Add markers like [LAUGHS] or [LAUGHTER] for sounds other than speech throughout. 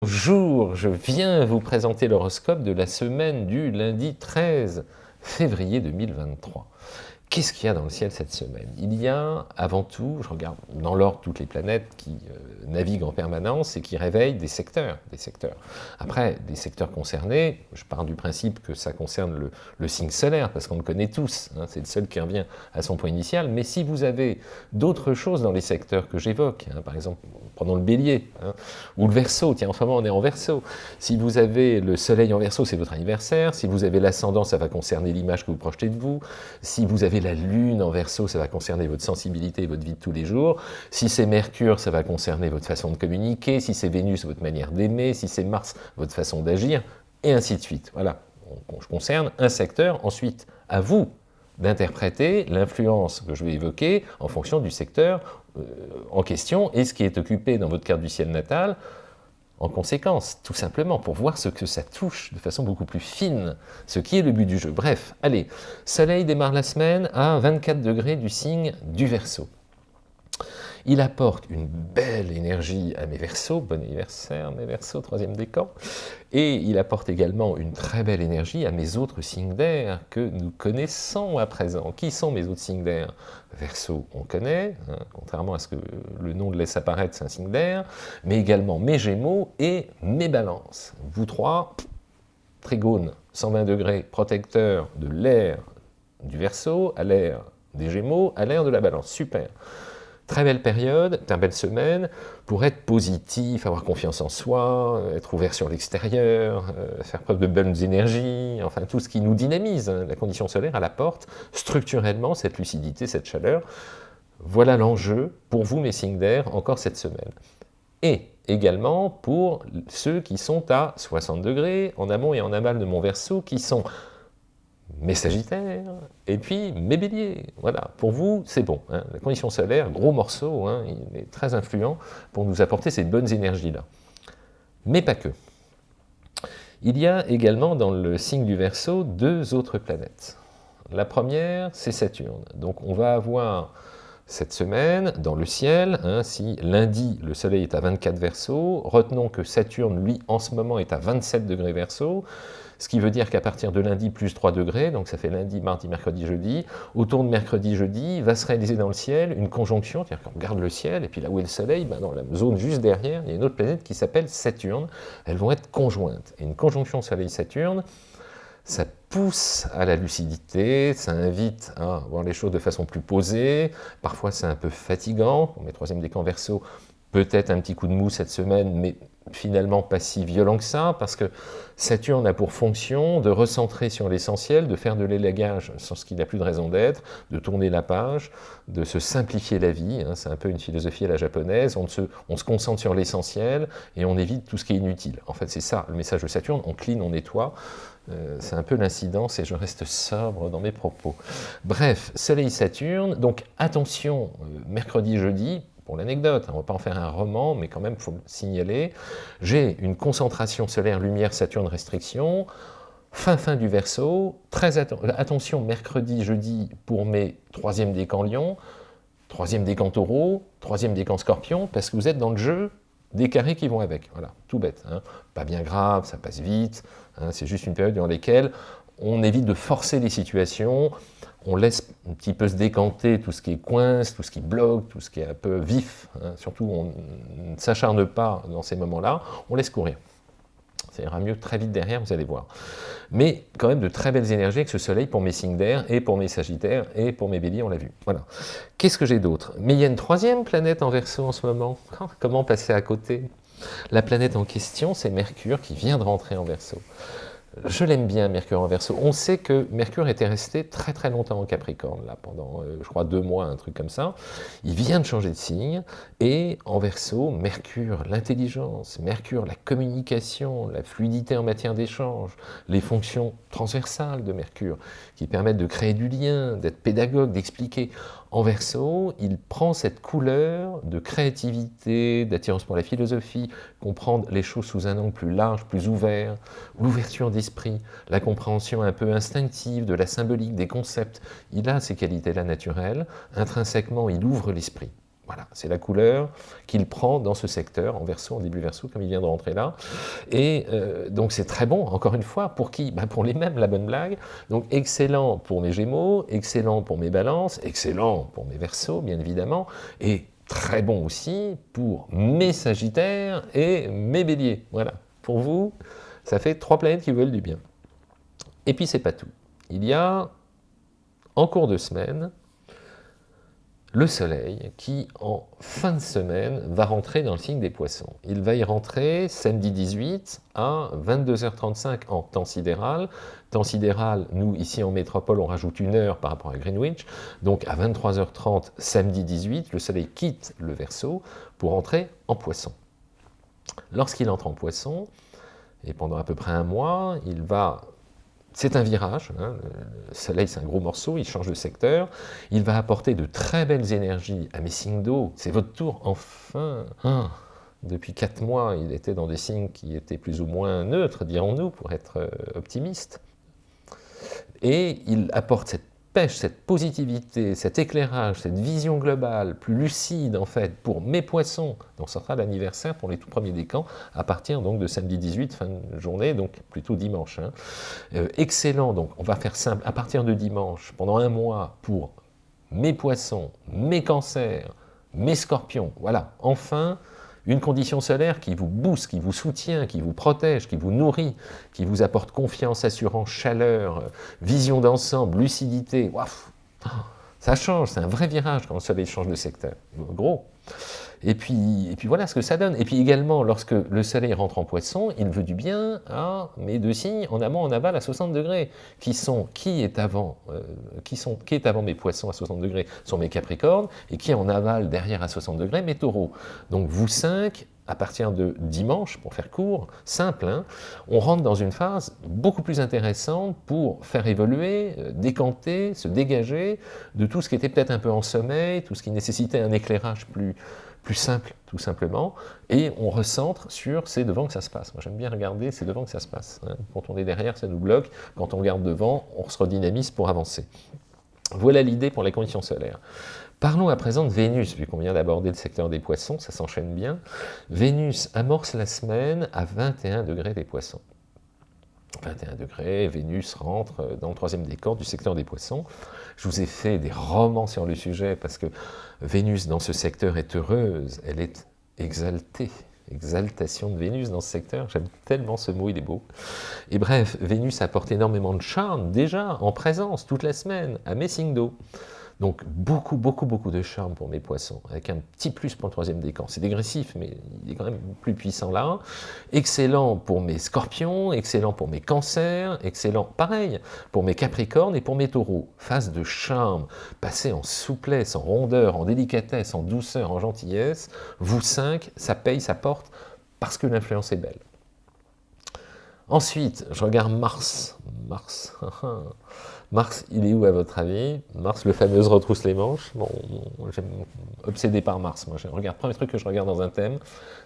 Bonjour, je viens vous présenter l'horoscope de la semaine du lundi 13 février 2023. Qu'est-ce qu'il y a dans le ciel cette semaine? Il y a, avant tout, je regarde dans l'ordre toutes les planètes qui euh, naviguent en permanence et qui réveillent des secteurs, des secteurs. Après, des secteurs concernés, je pars du principe que ça concerne le, signe solaire, parce qu'on le connaît tous, hein, c'est le seul qui revient à son point initial, mais si vous avez d'autres choses dans les secteurs que j'évoque, hein, par exemple, prenons le bélier, hein, ou le verso, tiens, en ce moment on est en verso, si vous avez le soleil en verso, c'est votre anniversaire, si vous avez l'ascendant, ça va concerner l'image que vous projetez de vous, si vous avez la lune en verso, ça va concerner votre sensibilité votre vie de tous les jours. Si c'est Mercure, ça va concerner votre façon de communiquer. Si c'est Vénus, votre manière d'aimer. Si c'est Mars, votre façon d'agir. Et ainsi de suite. Voilà, je concerne un secteur. Ensuite, à vous d'interpréter l'influence que je vais évoquer en fonction du secteur euh, en question et ce qui est occupé dans votre carte du ciel natal en conséquence, tout simplement, pour voir ce que ça touche de façon beaucoup plus fine, ce qui est le but du jeu. Bref, allez, Soleil démarre la semaine à 24 degrés du signe du Verseau. Il apporte une belle énergie à mes versos, bon anniversaire mes versos, troisième décan, et il apporte également une très belle énergie à mes autres signes d'air que nous connaissons à présent. Qui sont mes autres signes d'air? Verseau, on connaît, hein, contrairement à ce que le nom le laisse apparaître, c'est un signe d'air, mais également mes Gémeaux et mes Balances. Vous trois, Trigone, 120 degrés, protecteur de l'air du Verseau à l'air des Gémeaux, à l'air de la Balance. Super Très belle période, très belle semaine, pour être positif, avoir confiance en soi, être ouvert sur l'extérieur, euh, faire preuve de bonnes énergies, enfin tout ce qui nous dynamise. Hein. La condition solaire à la porte, structurellement, cette lucidité, cette chaleur. Voilà l'enjeu pour vous, mes signes d'air, encore cette semaine. Et également pour ceux qui sont à 60 degrés, en amont et en aval de mon verso, qui sont mes Sagittaires, et puis mes Béliers. Voilà, pour vous, c'est bon. Hein. La condition solaire, gros morceau, hein, il est très influent pour nous apporter ces bonnes énergies-là. Mais pas que. Il y a également dans le signe du Verseau deux autres planètes. La première, c'est Saturne. Donc on va avoir cette semaine dans le ciel, hein, si lundi le soleil est à 24 Verseau, retenons que Saturne, lui, en ce moment est à 27 degrés Verseau, ce qui veut dire qu'à partir de lundi, plus 3 degrés, donc ça fait lundi, mardi, mercredi, jeudi, autour de mercredi, jeudi, va se réaliser dans le ciel une conjonction, c'est-à-dire qu'on regarde le ciel, et puis là où est le soleil, ben dans la zone juste derrière, il y a une autre planète qui s'appelle Saturne, elles vont être conjointes. Et une conjonction soleil-Saturne, ça pousse à la lucidité, ça invite à voir les choses de façon plus posée, parfois c'est un peu fatigant, mes troisième décan verso, peut-être un petit coup de mou cette semaine, mais finalement pas si violent que ça, parce que Saturne a pour fonction de recentrer sur l'essentiel, de faire de l'élagage sur ce qui n'a plus de raison d'être, de tourner la page, de se simplifier la vie, hein, c'est un peu une philosophie à la japonaise, on se, on se concentre sur l'essentiel et on évite tout ce qui est inutile. En fait c'est ça le message de Saturne, on clean, on nettoie, euh, c'est un peu l'incidence et je reste sobre dans mes propos. Bref, Soleil-Saturne, donc attention, euh, mercredi, jeudi, pour l'anecdote, on ne va pas en faire un roman, mais quand même, il faut le signaler, j'ai une concentration solaire lumière Saturne restriction, fin fin du Verseau, très attention mercredi, jeudi pour mes troisième décan Lion, troisième décan Taureau, troisième décan Scorpion, parce que vous êtes dans le jeu des carrés qui vont avec, voilà, tout bête, hein. pas bien grave, ça passe vite, hein. c'est juste une période dans laquelle on évite de forcer les situations, on laisse un petit peu se décanter tout ce qui est coince, tout ce qui bloque, tout ce qui est un peu vif, hein. surtout on ne s'acharne pas dans ces moments-là, on laisse courir. Ça ira mieux très vite derrière, vous allez voir. Mais quand même de très belles énergies avec ce soleil pour mes signes d'air, et pour mes sagittaires, et pour mes béliers, on l'a vu. Voilà. Qu'est-ce que j'ai d'autre? Mais il y a une troisième planète en verso en ce moment. Comment passer à côté? La planète en question, c'est Mercure qui vient de rentrer en verso. Je l'aime bien, Mercure en Verseau. On sait que Mercure était resté très très longtemps en Capricorne, là, pendant, euh, je crois, deux mois, un truc comme ça. Il vient de changer de signe, et en Verseau, Mercure, l'intelligence, Mercure, la communication, la fluidité en matière d'échange, les fonctions transversales de Mercure, qui permettent de créer du lien, d'être pédagogue, d'expliquer. En Verseau, il prend cette couleur de créativité, d'attirance pour la philosophie, comprendre les choses sous un angle plus large, plus ouvert, l'ouverture d'esprit, la compréhension un peu instinctive de la symbolique, des concepts. Il a ces qualités-là naturelles, intrinsèquement il ouvre l'esprit. Voilà, c'est la couleur qu'il prend dans ce secteur, en verso, en début verso, comme il vient de rentrer là. Et euh, donc c'est très bon, encore une fois, pour qui? Bah, Pour les mêmes, la bonne blague. Donc excellent pour mes gémeaux, excellent pour mes balances, excellent pour mes versos, bien évidemment, et très bon aussi pour mes sagittaires et mes béliers. Voilà, pour vous, ça fait trois planètes qui veulent du bien. Et puis c'est pas tout. Il y a, en cours de semaine, le soleil qui, en fin de semaine, va rentrer dans le signe des poissons. Il va y rentrer samedi 18 à 22h35 en temps sidéral. Temps sidéral, nous, ici en métropole, on rajoute une heure par rapport à Greenwich. Donc à 23h30, samedi 18, le soleil quitte le Verseau pour entrer en poisson. Lorsqu'il entre en poisson, et pendant à peu près un mois, il va c'est un virage, hein, le soleil c'est un gros morceau, il change de secteur, il va apporter de très belles énergies à mes signes d'eau, c'est votre tour, enfin. Ah, Depuis quatre mois, il était dans des signes qui étaient plus ou moins neutres, dirons-nous, pour être euh, optimiste. Et il apporte cette cette positivité, cet éclairage, cette vision globale, plus lucide en fait, pour mes poissons, donc ça sera l'anniversaire pour les tout premiers décans, à partir donc de samedi 18, fin de journée, donc plutôt dimanche. Hein. Euh, excellent, donc on va faire simple, à partir de dimanche, pendant un mois, pour mes poissons, mes cancers, mes scorpions, voilà, enfin, une condition solaire qui vous booste, qui vous soutient, qui vous protège, qui vous nourrit, qui vous apporte confiance, assurance, chaleur, vision d'ensemble, lucidité. ça change, c'est un vrai virage quand le soleil change de secteur. Gros. Et puis, et puis voilà ce que ça donne. Et puis également, lorsque le soleil rentre en poisson, il veut du bien à mes deux signes en amont, en aval à 60 degrés, qui sont, qui est avant, euh, qui sont, qui est avant mes poissons à 60 degrés sont mes capricornes, et qui est en aval derrière à 60 degrés, mes taureaux. Donc vous cinq, à partir de dimanche, pour faire court, simple, hein, on rentre dans une phase beaucoup plus intéressante pour faire évoluer, euh, décanter, se dégager de tout ce qui était peut-être un peu en sommeil, tout ce qui nécessitait un éclairage plus, simple, tout simplement, et on recentre sur c'est devant que ça se passe. Moi j'aime bien regarder, c'est devant que ça se passe. Hein. Quand on est derrière, ça nous bloque. Quand on regarde devant, on se redynamise pour avancer. Voilà l'idée pour les conditions solaires. Parlons à présent de Vénus, vu qu'on vient d'aborder le secteur des poissons, ça s'enchaîne bien. Vénus amorce la semaine à 21 degrés des poissons. 21 degrés, Vénus rentre dans le troisième décor du secteur des poissons. Je vous ai fait des romans sur le sujet parce que Vénus dans ce secteur est heureuse, elle est exaltée. Exaltation de Vénus dans ce secteur, j'aime tellement ce mot, il est beau. Et bref, Vénus apporte énormément de charme déjà en présence toute la semaine à Messindo. Donc beaucoup, beaucoup, beaucoup de charme pour mes poissons, avec un petit plus pour le troisième décan. C'est dégressif, mais il est quand même plus puissant là. Excellent pour mes scorpions, excellent pour mes cancers, excellent, pareil, pour mes capricornes et pour mes taureaux. Phase de charme, passé en souplesse, en rondeur, en délicatesse, en douceur, en gentillesse. Vous cinq, ça paye, ça porte, parce que l'influence est belle. Ensuite, je regarde Mars. Mars, [LAUGHS] Mars, il est où à votre avis? Mars, le fameux retrousse les manches. Bon, j'aime obsédé par Mars. Moi, je regarde, premier truc que je regarde dans un thème,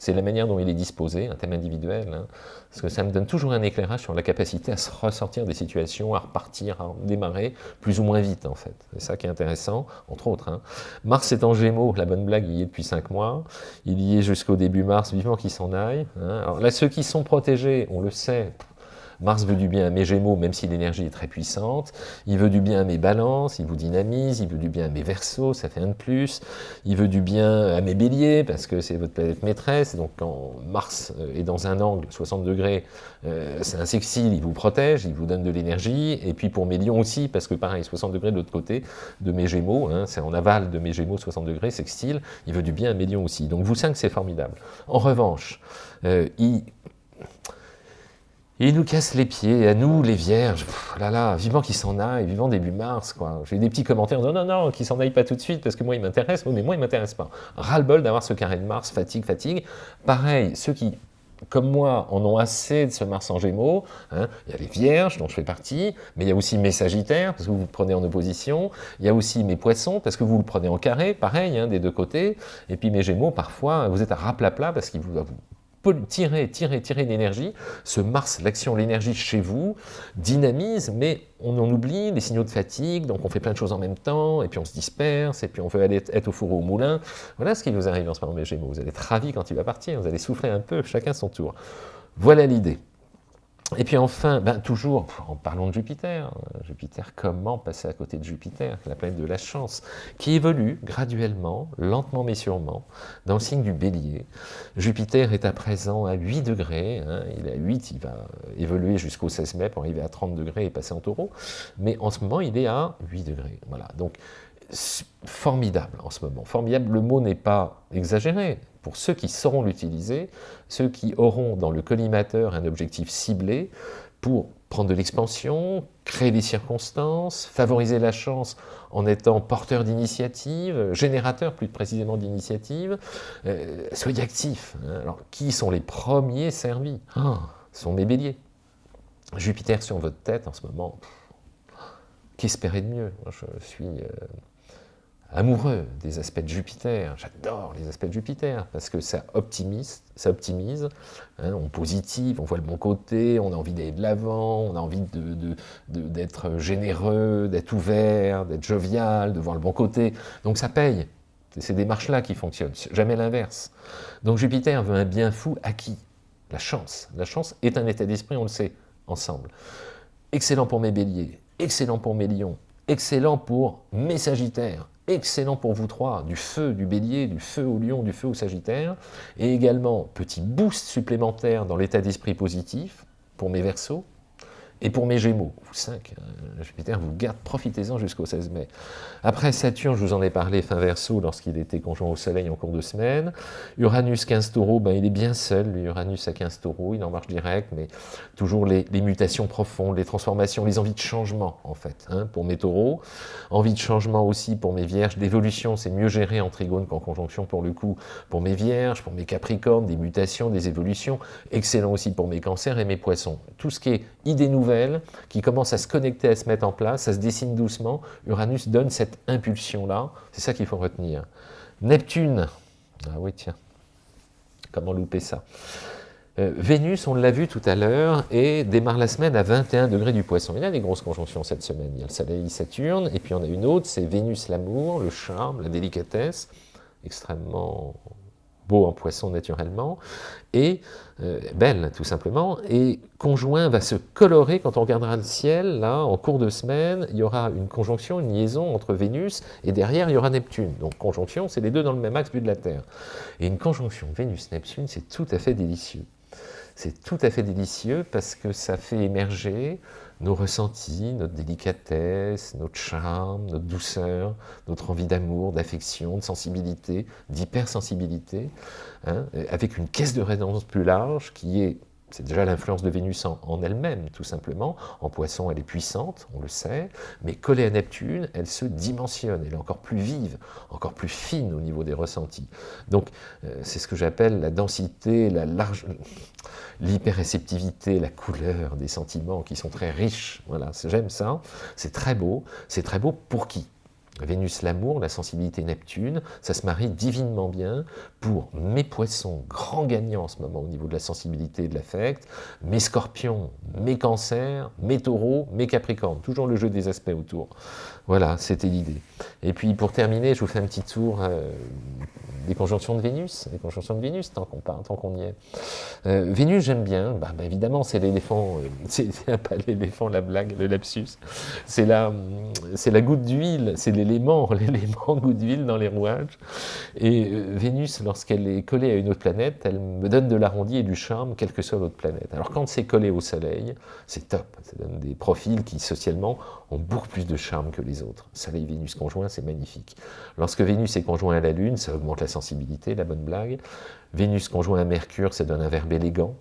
c'est la manière dont il est disposé, un thème individuel, hein. parce que ça me donne toujours un éclairage sur la capacité à se ressortir des situations, à repartir, à démarrer plus ou moins vite, en fait. C'est ça qui est intéressant, entre autres. Hein. Mars est en Gémeaux, la bonne blague, il y est depuis 5 mois. Il y est jusqu'au début mars, vivement qu'il s'en aille. Hein. Alors là, ceux qui sont protégés, on le sait, Mars veut du bien à mes Gémeaux, même si l'énergie est très puissante. Il veut du bien à mes balances, il vous dynamise. Il veut du bien à mes Verseaux, ça fait un de plus. Il veut du bien à mes Béliers, parce que c'est votre planète maîtresse. Donc quand Mars euh, est dans un angle, 60 degrés, euh, c'est un sextile, il vous protège, il vous donne de l'énergie. Et puis pour mes Lions aussi, parce que pareil, 60 degrés de l'autre côté de mes Gémeaux, hein, c'est en aval de mes Gémeaux, 60 degrés, sextile, il veut du bien à mes Lions aussi. Donc vous cinq, c'est formidable. En revanche, euh, il il nous casse les pieds, à nous, les vierges, là là, vivant qu'il s'en aille, vivant début mars, quoi. J'ai des petits commentaires, non, non, non, qu'il s'en aille pas tout de suite, parce que moi, il m'intéresse, mais moi, il m'intéresse pas. Ras-le-bol d'avoir ce carré de Mars, fatigue, fatigue. Pareil, ceux qui, comme moi, en ont assez de ce Mars en Gémeaux, hein, il y a les Vierges, dont je fais partie, mais il y a aussi mes Sagittaires, parce que vous vous prenez en opposition, il y a aussi mes Poissons, parce que vous le prenez en carré, pareil, hein, des deux côtés, et puis mes Gémeaux, parfois, vous êtes à raplapla, parce qu'il vous, tirer, tirer, tirer l'énergie. Ce Mars, l'action, l'énergie chez vous, dynamise, mais on en oublie les signaux de fatigue, donc on fait plein de choses en même temps, et puis on se disperse, et puis on veut aller être au four ou au moulin. Voilà ce qui vous arrive en ce moment, mes Gémeaux. Vous allez être ravis quand il va partir, vous allez souffler un peu, chacun son tour. Voilà l'idée. Et puis enfin, ben, toujours, en parlant de Jupiter, Jupiter, comment passer à côté de Jupiter, la planète de la chance, qui évolue graduellement, lentement mais sûrement, dans le signe du bélier. Jupiter est à présent à 8 degrés, hein, il est à 8, il va évoluer jusqu'au 16 mai pour arriver à 30 degrés et passer en taureau, mais en ce moment il est à 8 degrés. Voilà, donc formidable en ce moment. Formidable, le mot n'est pas exagéré, pour ceux qui sauront l'utiliser, ceux qui auront dans le collimateur un objectif ciblé pour prendre de l'expansion, créer des circonstances, favoriser la chance en étant porteur d'initiative, générateur plus précisément d'initiative, euh, soyez actifs. Hein. Alors, qui sont les premiers servis? Ah, Ce sont mes béliers. Jupiter sur votre tête en ce moment, qu'espérer de mieux? Je suis... Euh, amoureux des aspects de Jupiter. J'adore les aspects de Jupiter parce que ça optimise, ça optimise hein, on positive, on voit le bon côté, on a envie d'aller de l'avant, on a envie d'être généreux, d'être ouvert, d'être jovial, de voir le bon côté. Donc ça paye. C'est ces démarches-là qui fonctionnent, jamais l'inverse. Donc Jupiter veut un bien fou à qui La chance. La chance est un état d'esprit, on le sait, ensemble. Excellent pour mes béliers, excellent pour mes lions, excellent pour mes sagittaires, excellent pour vous trois, du feu du bélier, du feu au lion, du feu au sagittaire, et également petit boost supplémentaire dans l'état d'esprit positif pour mes versos, et pour mes Gémeaux, vous 5, euh, Jupiter vous garde, profitez-en jusqu'au 16 mai. Après Saturne, je vous en ai parlé fin verso lorsqu'il était conjoint au Soleil en cours de semaine. Uranus 15 taureaux, ben, il est bien seul, lui, Uranus à 15 taureaux, il en marche direct, mais toujours les, mutations profondes, les transformations, les envies de changement, en fait, hein, pour mes taureaux. Envie de changement aussi pour mes vierges, d'évolution, c'est mieux géré en trigone qu'en conjonction pour le coup, pour mes vierges, pour mes capricornes, des mutations, des évolutions. Excellent aussi pour mes cancers et mes poissons. Tout ce qui est qui commence à se connecter, à se mettre en place, ça se dessine doucement. Uranus donne cette impulsion-là, c'est ça qu'il faut retenir. Neptune, ah oui tiens, comment louper ça? Euh, Vénus, on l'a vu tout à l'heure, et démarre la semaine à 21 degrés du poisson. Il y a des grosses conjonctions cette semaine. Il y a le Soleil Saturne, et puis on a une autre, c'est Vénus l'amour, le charme, la délicatesse, extrêmement beau en poisson naturellement, et euh, belle tout simplement, et conjoint va se colorer quand on regardera le ciel, là, en cours de semaine, il y aura une conjonction, une liaison entre Vénus, et derrière il y aura Neptune. Donc conjonction, c'est les deux dans le même axe vu de la Terre. Et une conjonction Vénus-Neptune, c'est tout à fait délicieux. C'est tout à fait délicieux parce que ça fait émerger nos ressentis, notre délicatesse, notre charme, notre douceur, notre envie d'amour, d'affection, de sensibilité, d'hypersensibilité, hein, avec une caisse de résonance plus large qui est c'est déjà l'influence de Vénus en, elle-même, tout simplement. En poisson, elle est puissante, on le sait, mais collée à Neptune, elle se dimensionne, elle est encore plus vive, encore plus fine au niveau des ressentis. Donc, euh, c'est ce que j'appelle la densité, la large, l'hyperréceptivité, la couleur des sentiments qui sont très riches. Voilà, j'aime ça, c'est très beau. C'est très beau pour qui? Vénus l'amour, la sensibilité Neptune, ça se marie divinement bien pour mes poissons, grands gagnants en ce moment au niveau de la sensibilité et de l'affect, mes scorpions, mes cancers, mes taureaux, mes capricornes, toujours le jeu des aspects autour. Voilà, c'était l'idée. Et puis pour terminer, je vous fais un petit tour euh, des conjonctions de Vénus, des conjonctions de Vénus, tant qu'on tant qu'on y est. Euh, Vénus, j'aime bien, bah, bah évidemment, c'est l'éléphant, euh, [LAUGHS] c'est pas l'éléphant, la blague, le lapsus, c'est la, la goutte d'huile, c'est l'élément, [LAUGHS] l'élément d'huile dans les rouages. Et euh, Vénus, lorsqu'elle est collée à une autre planète, elle me donne de l'arrondi et du charme, quelle que soit l'autre planète. Alors quand c'est collé au Soleil, c'est top, ça donne des profils qui, socialement, ont beaucoup plus de charme que les autres. Soleil-Vénus conjoint, c'est magnifique. Lorsque Vénus est conjoint à la Lune, ça augmente la sensibilité, la bonne blague. Vénus conjoint à Mercure, ça donne un verbe élégant.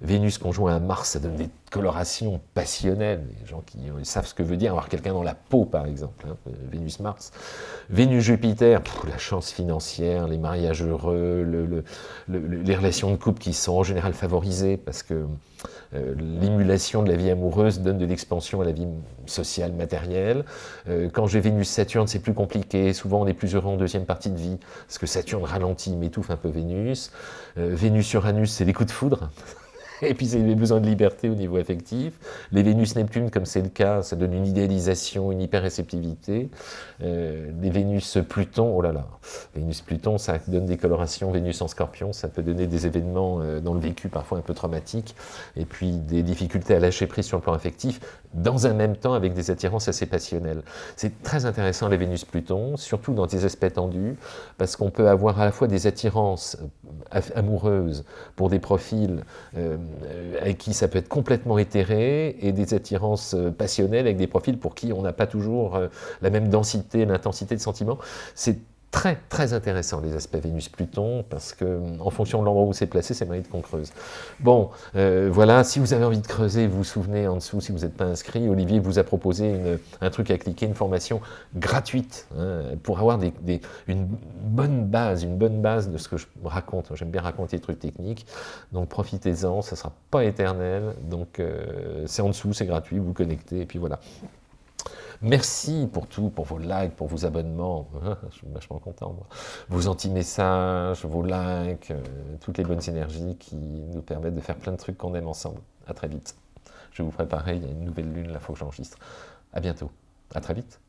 Vénus conjoint à Mars, ça donne des colorations passionnelles. Les gens qui savent ce que veut dire avoir quelqu'un dans la peau, par exemple. Hein, Vénus-Mars. Vénus-Jupiter, la chance financière, les mariages heureux, les relations de couple qui sont en général favorisées parce que euh, l'émulation de la vie amoureuse donne de l'expansion à la vie sociale, matérielle. Euh, quand j'ai Vénus-Saturne, c'est plus compliqué. Souvent, on est plus heureux en deuxième partie de vie parce que Saturne ralentit, m'étouffe un peu Vénus. Euh, Vénus-Uranus, c'est les coups de foudre. [LAUGHS] [LAUGHS] et puis c'est besoin de liberté au niveau affectif. Les Vénus-Neptune, comme c'est le cas, ça donne une idéalisation, une hyper-réceptivité. Euh, les Vénus-Pluton, oh là là, Vénus-Pluton, ça donne des colorations. Vénus en Scorpion, ça peut donner des événements euh, dans le vécu parfois un peu traumatiques, et puis des difficultés à lâcher prise sur le plan affectif, dans un même temps avec des attirances assez passionnelles. C'est très intéressant les Vénus-Pluton, surtout dans des aspects tendus, parce qu'on peut avoir à la fois des attirances euh, amoureuses pour des profils euh, avec qui ça peut être complètement éthéré, et des attirances euh, passionnelles avec des profils pour qui on n'a pas toujours euh, la même densité, l'intensité de sentiments. C'est très très intéressant les aspects Vénus-Pluton parce que en fonction de l'endroit où c'est placé, c'est mérite qu'on creuse. Bon, euh, voilà, si vous avez envie de creuser, vous vous souvenez en dessous, si vous n'êtes pas inscrit, Olivier vous a proposé un truc à cliquer, une formation gratuite hein, pour avoir une bonne base, une bonne base de ce que je raconte. J'aime bien raconter des trucs techniques, donc profitez-en, ça ne sera pas éternel, donc euh, c'est en dessous, c'est gratuit, vous, vous connectez, et puis voilà. Merci pour tout, pour vos likes, pour vos abonnements. [LAUGHS] Je suis vachement content, moi. Vos anti-messages, vos likes, euh, toutes les bonnes énergies qui nous permettent de faire plein de trucs qu'on aime ensemble. À très vite. Je vais vous préparer, il y a une nouvelle lune, là, il faut que j'enregistre. À bientôt. À très vite.